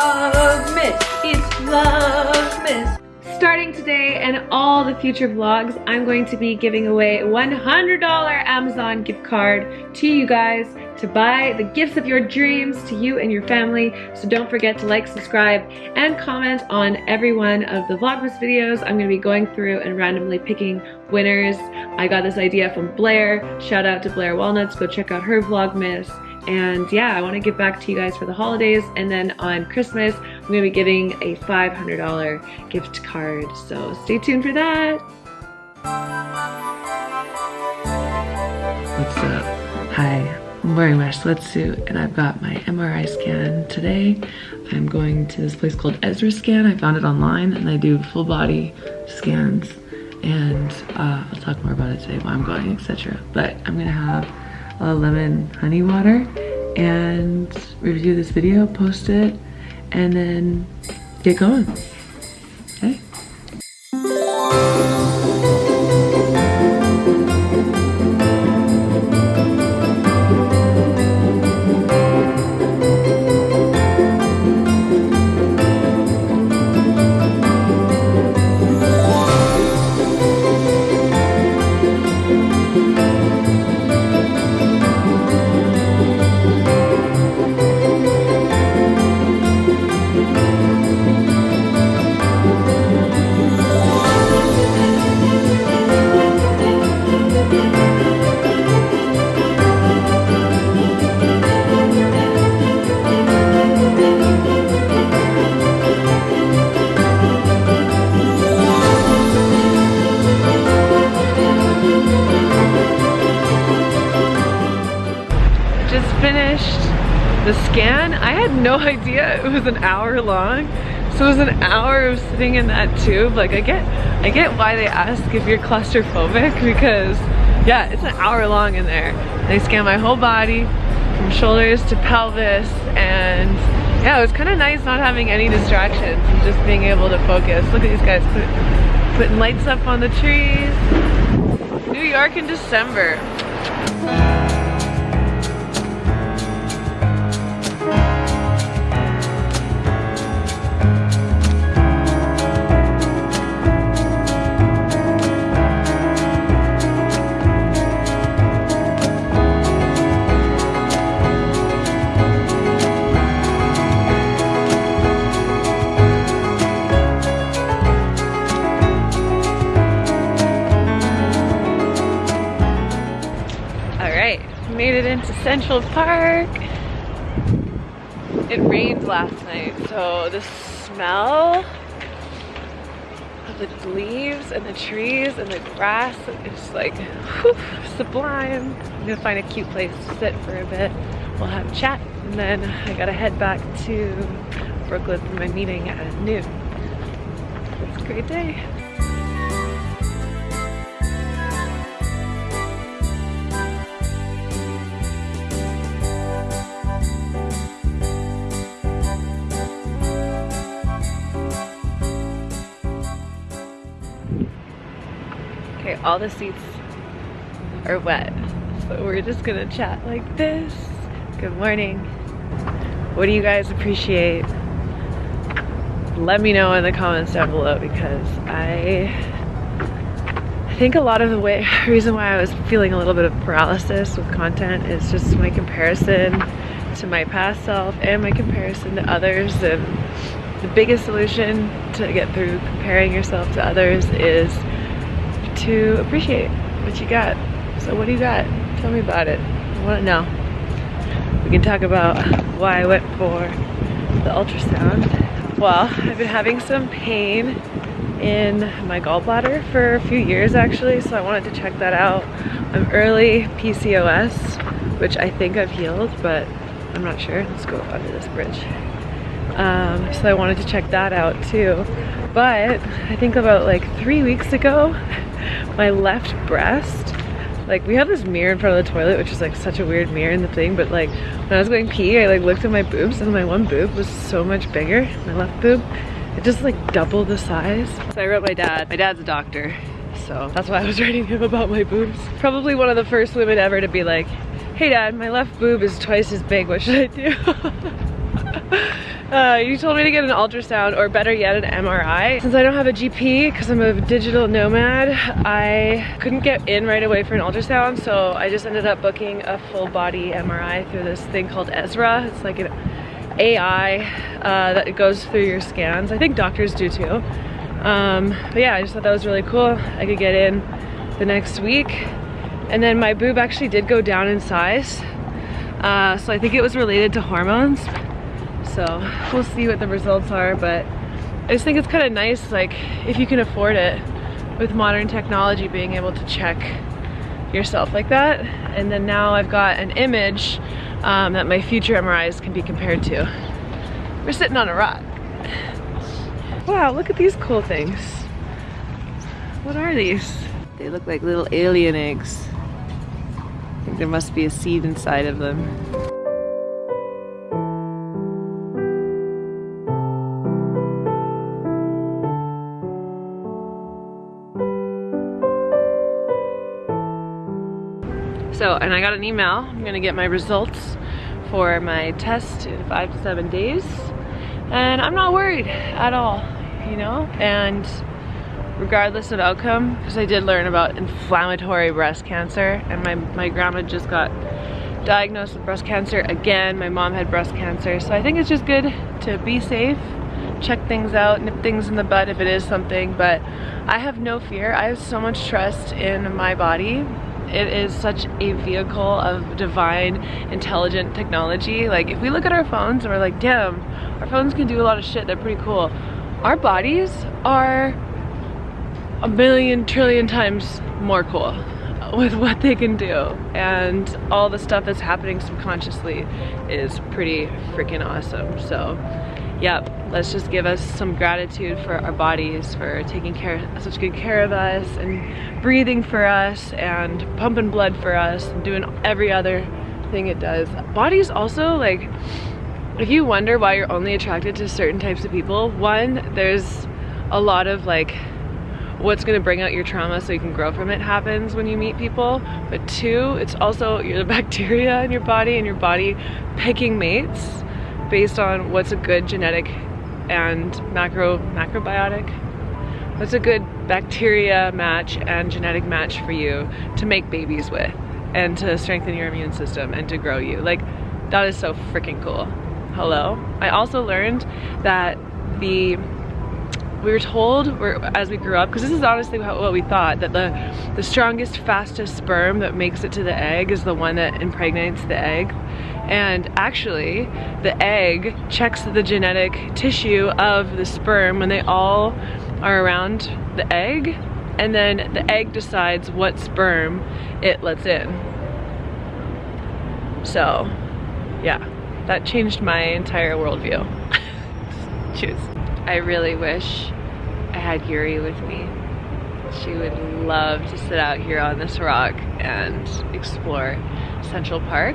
Vlogmas. It's Vlogmas. Starting today and all the future vlogs, I'm going to be giving away $100 Amazon gift card to you guys to buy the gifts of your dreams to you and your family. So don't forget to like, subscribe, and comment on every one of the Vlogmas videos. I'm gonna be going through and randomly picking winners. I got this idea from Blair. Shout out to Blair Walnuts. Go check out her Vlogmas. And yeah, I want to give back to you guys for the holidays. And then on Christmas, I'm going to be giving a $500 gift card. So stay tuned for that. What's up? Hi. I'm wearing my sweatsuit and I've got my MRI scan today. I'm going to this place called Ezra Scan. I found it online and they do full body scans and uh, I'll talk more about it today while I'm going, etc. But I'm gonna have a lemon honey water and review this video, post it, and then get going. Okay? Was an hour long. So it was an hour of sitting in that tube. Like I get, I get why they ask if you're claustrophobic because yeah, it's an hour long in there. They scan my whole body from shoulders to pelvis and yeah, it was kind of nice not having any distractions and just being able to focus. Look at these guys put, putting lights up on the trees. New York in December. It into Central Park. It rained last night, so the smell of the leaves and the trees and the grass is like whew, sublime. I'm gonna find a cute place to sit for a bit. We'll have a chat and then I gotta head back to Brooklyn for my meeting at noon. It's a great day. Okay, all the seats are wet. So we're just gonna chat like this. Good morning. What do you guys appreciate? Let me know in the comments down below because I think a lot of the way, reason why I was feeling a little bit of paralysis with content is just my comparison to my past self and my comparison to others and the biggest solution to get through comparing yourself to others is to appreciate what you got. So what do you got? Tell me about it. I want to know. We can talk about why I went for the ultrasound. Well, I've been having some pain in my gallbladder for a few years actually, so I wanted to check that out. I'm early PCOS, which I think I've healed, but I'm not sure. Let's go under this bridge. Um, so I wanted to check that out too. But I think about like three weeks ago, my left breast like we have this mirror in front of the toilet which is like such a weird mirror in the thing but like when I was going pee I like looked at my boobs and my one boob was so much bigger my left boob. It just like doubled the size. So I wrote my dad. My dad's a doctor so that's why I was writing him about my boobs. Probably one of the first women ever to be like hey dad my left boob is twice as big. What should I do Uh, you told me to get an ultrasound or better yet an MRI. Since I don't have a GP because I'm a digital nomad, I couldn't get in right away for an ultrasound so I just ended up booking a full body MRI through this thing called Ezra. It's like an AI uh, that goes through your scans. I think doctors do too. Um, but yeah, I just thought that was really cool. I could get in the next week. And then my boob actually did go down in size. Uh, so I think it was related to hormones. So we'll see what the results are, but I just think it's kind of nice, like if you can afford it with modern technology, being able to check yourself like that. And then now I've got an image um, that my future MRIs can be compared to. We're sitting on a rock. Wow, look at these cool things. What are these? They look like little alien eggs. I think there must be a seed inside of them. So, and I got an email. I'm gonna get my results for my test in five to seven days. And I'm not worried at all, you know? And regardless of outcome, because I did learn about inflammatory breast cancer and my, my grandma just got diagnosed with breast cancer again. My mom had breast cancer. So I think it's just good to be safe, check things out, nip things in the bud if it is something, but I have no fear. I have so much trust in my body it is such a vehicle of divine, intelligent technology. Like, if we look at our phones and we're like, damn, our phones can do a lot of shit, they're pretty cool. Our bodies are a million trillion times more cool with what they can do and all the stuff that's happening subconsciously is pretty freaking awesome so yep let's just give us some gratitude for our bodies for taking care such good care of us and breathing for us and pumping blood for us and doing every other thing it does. Bodies also like if you wonder why you're only attracted to certain types of people one there's a lot of like what's to bring out your trauma so you can grow from it happens when you meet people. But two it's also the bacteria in your body and your body picking mates based on what's a good genetic and macro macrobiotic? What's a good bacteria match and genetic match for you to make babies with and to strengthen your immune system and to grow you? Like that is so freaking cool. Hello? I also learned that the we were told as we grew up because this is honestly what we thought that the the strongest fastest sperm that makes it to the egg is the one that impregnates the egg and actually the egg checks the genetic tissue of the sperm when they all are around the egg and then the egg decides what sperm it lets in so yeah that changed my entire worldview choose I really wish I had Yuri with me. She would love to sit out here on this rock and explore Central Park.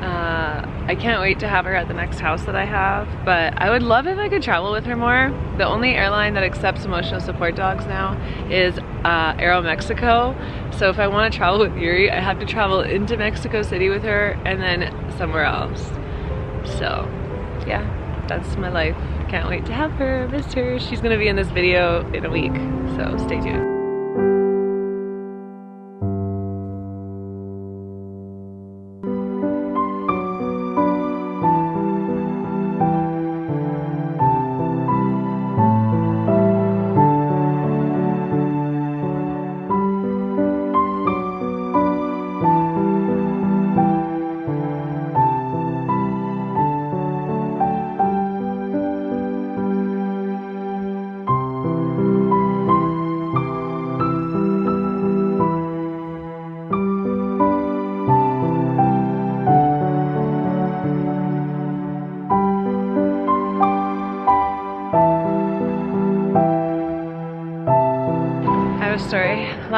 Uh, I can't wait to have her at the next house that I have, but I would love if I could travel with her more. The only airline that accepts emotional support dogs now is uh, Aeromexico. So if I want to travel with Yuri, I have to travel into Mexico City with her and then somewhere else. So yeah, that's my life. Can't wait to have her, miss her. She's gonna be in this video in a week, so stay tuned.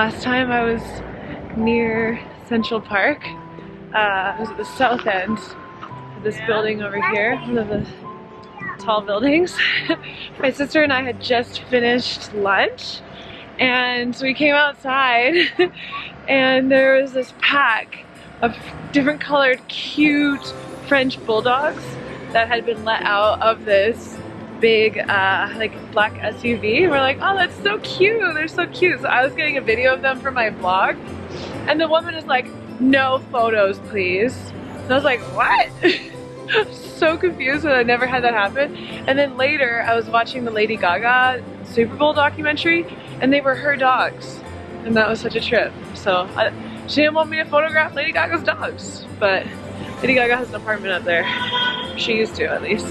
Last time I was near Central Park. Uh, I was at the south end of this building over here, one of the tall buildings. My sister and I had just finished lunch and we came outside and there was this pack of different colored cute French bulldogs that had been let out of this big uh, like black SUV. We're like, oh, that's so cute. They're so cute. So I was getting a video of them for my vlog. And the woman is like, no photos, please. And I was like, what? so confused when I never had that happen. And then later I was watching the Lady Gaga Super Bowl documentary and they were her dogs. And that was such a trip. So I, she didn't want me to photograph Lady Gaga's dogs, but Lady Gaga has an apartment up there. She used to at least.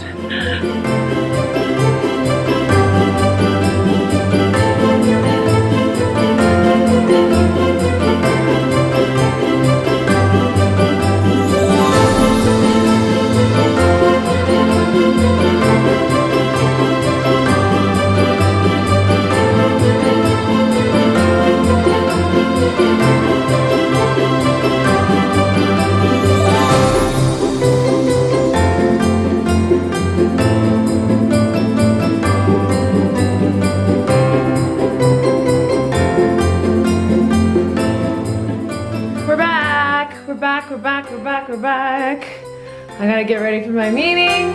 I gotta get ready for my meeting.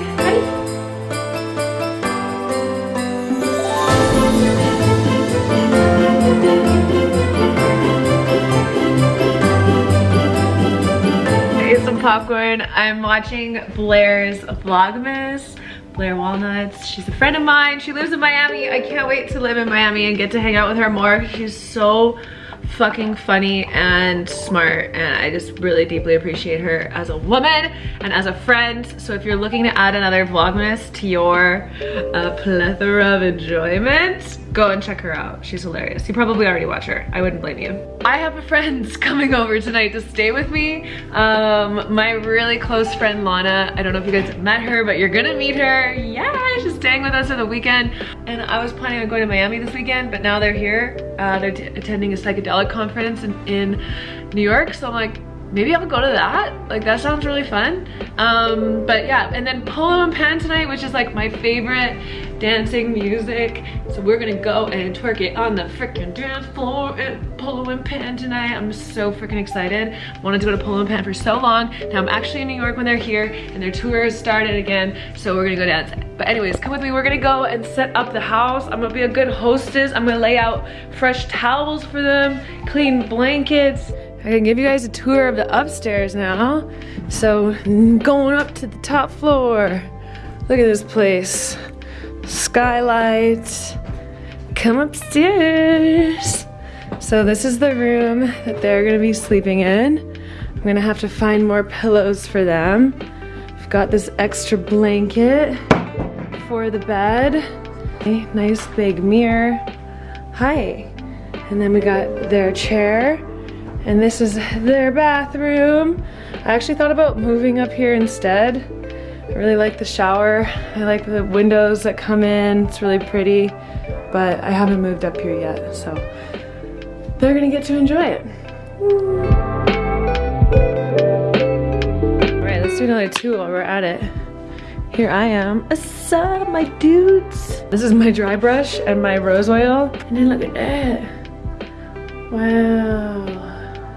some popcorn. I'm watching Blair's Vlogmas. Blair Walnuts. She's a friend of mine. She lives in Miami. I can't wait to live in Miami and get to hang out with her more. She's so fucking funny and smart and I just really deeply appreciate her as a woman and as a friend. So if you're looking to add another Vlogmas to your uh, plethora of enjoyment, go and check her out. She's hilarious. You probably already watch her. I wouldn't blame you. I have a friend coming over tonight to stay with me. Um, my really close friend Lana. I don't know if you guys met her, but you're gonna meet her. Yeah, she's staying with us for the weekend. And I was planning on going to Miami this weekend, but now they're here. Uh, they're attending a psychedelic conference in, in New York. So I'm like, maybe I'll go to that. Like that sounds really fun. Um, but yeah, and then Polo and Pan tonight, which is like my favorite dancing music. So we're gonna go and twerk it on the freaking dance floor at Polo and Pan tonight. I'm so freaking excited. Wanted to go to Polo and Pan for so long. Now I'm actually in New York when they're here and their tour has started again. So we're gonna go dance. But anyways, come with me. We're gonna go and set up the house. I'm gonna be a good hostess. I'm gonna lay out fresh towels for them, clean blankets, I can give you guys a tour of the upstairs now. So going up to the top floor. Look at this place. Skylights. Come upstairs. So this is the room that they're gonna be sleeping in. I'm gonna have to find more pillows for them. I've got this extra blanket for the bed. Nice big mirror. Hi. And then we got their chair and this is their bathroom. I actually thought about moving up here instead. I really like the shower. I like the windows that come in. It's really pretty, but I haven't moved up here yet, so they're gonna get to enjoy it. All right, let's do another two while we're at it. Here I am. Up, my dudes? This is my dry brush and my rose oil. And then look at that. Wow.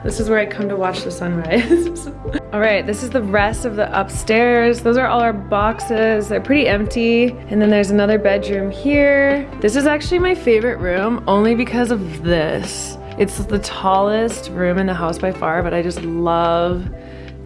This is where I come to watch the sunrise. all right, this is the rest of the upstairs. Those are all our boxes. They're pretty empty. And then there's another bedroom here. This is actually my favorite room only because of this. It's the tallest room in the house by far, but I just love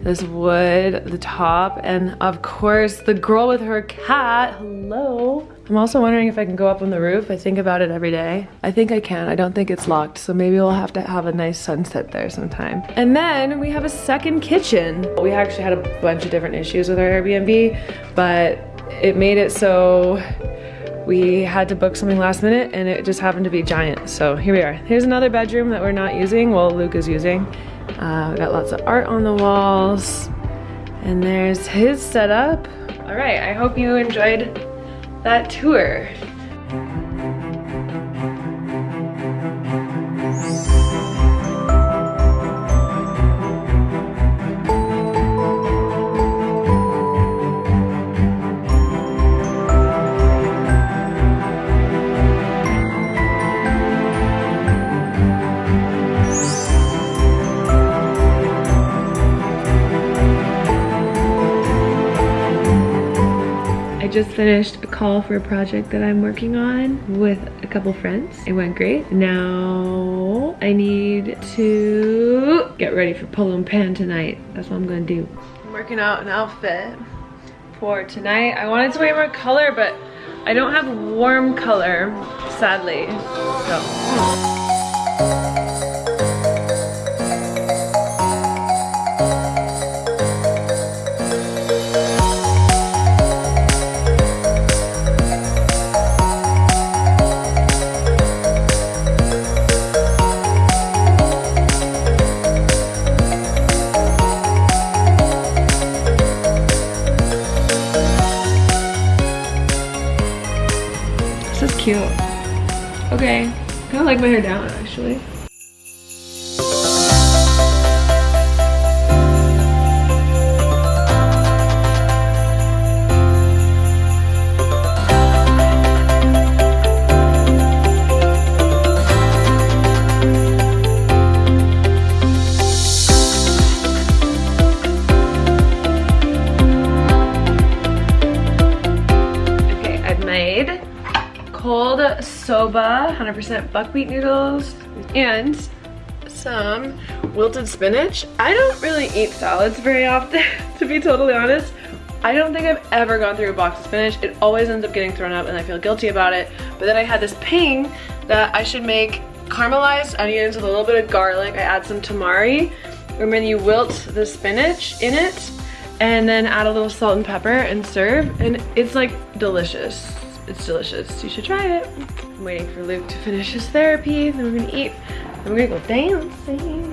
this wood, the top, and of course the girl with her cat, hello. I'm also wondering if I can go up on the roof. I think about it every day. I think I can. I don't think it's locked, so maybe we'll have to have a nice sunset there sometime. And then we have a second kitchen. We actually had a bunch of different issues with our Airbnb, but it made it so we had to book something last minute and it just happened to be giant. So here we are. Here's another bedroom that we're not using, well Luke is using. Uh, we got lots of art on the walls and there's his setup. All right, I hope you enjoyed that tour. Just finished a call for a project that I'm working on with a couple friends. It went great. Now I need to get ready for polo and pan tonight. That's what I'm gonna do. I'm working out an outfit for tonight. I wanted to wear more color, but I don't have warm color, sadly. So. Hmm. My hair down actually. 100% buckwheat noodles, and some wilted spinach. I don't really eat salads very often, to be totally honest. I don't think I've ever gone through a box of spinach. It always ends up getting thrown up and I feel guilty about it. But then I had this ping that I should make caramelized onions with a little bit of garlic. I add some tamari and then you wilt the spinach in it and then add a little salt and pepper and serve and it's like delicious. It's delicious. You should try it. I'm waiting for Luke to finish his therapy. Then we're gonna eat. Then we're gonna go dancing.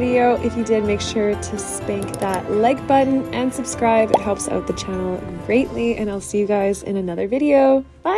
Video. If you did, make sure to spank that like button and subscribe. It helps out the channel greatly, and I'll see you guys in another video. Bye!